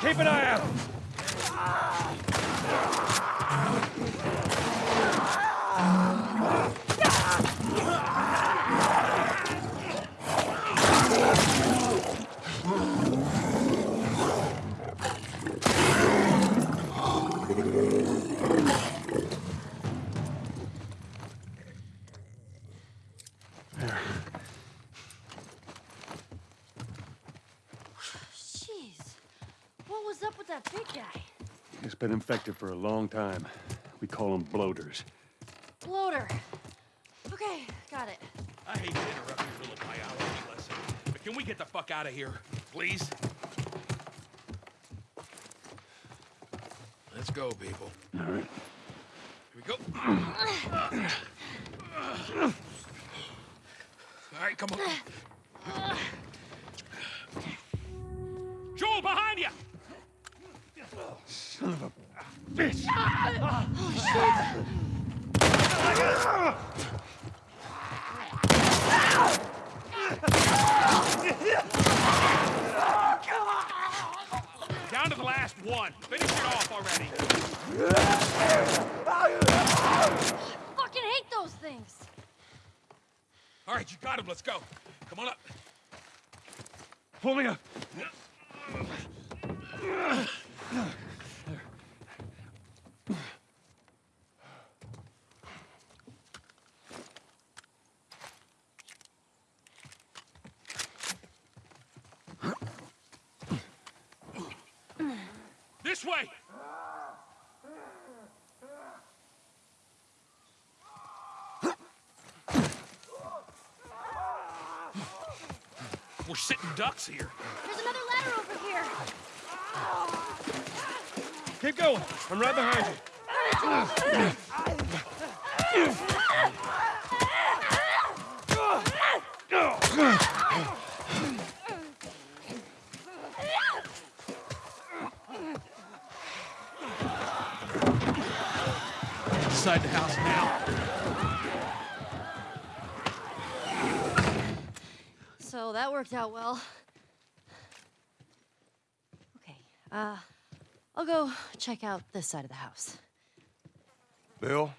Keep an eye out. What was up with that big guy? It's been infected for a long time. We call them bloaters. Bloater. Okay, got it. I hate to interrupt your little biology lesson, but can we get the fuck out of here, please? Let's go, people. All right. Here we go. All right, come on. Joel, behind you! Son of a bitch! Down to the last one. Finish it off already. Fucking hate those things. All right, you got him. Let's go. Come on up. Pull me up. This way. We're sitting ducks here. There's another ladder over here. Keep going. I'm right behind you. Inside the house now. So that worked out well. Okay, uh, I'll go check out this side of the house. Bill,